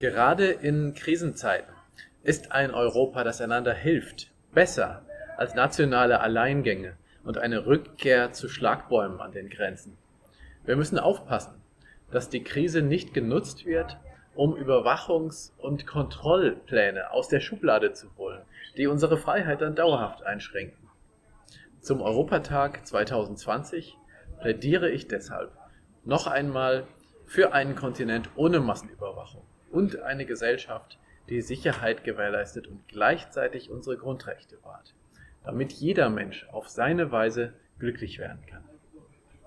Gerade in Krisenzeiten ist ein Europa, das einander hilft, besser als nationale Alleingänge und eine Rückkehr zu Schlagbäumen an den Grenzen. Wir müssen aufpassen, dass die Krise nicht genutzt wird, um Überwachungs- und Kontrollpläne aus der Schublade zu holen, die unsere Freiheit dann dauerhaft einschränken. Zum Europatag 2020 plädiere ich deshalb noch einmal für einen Kontinent ohne Massenüberwachung und eine Gesellschaft, die Sicherheit gewährleistet und gleichzeitig unsere Grundrechte wahrt, damit jeder Mensch auf seine Weise glücklich werden kann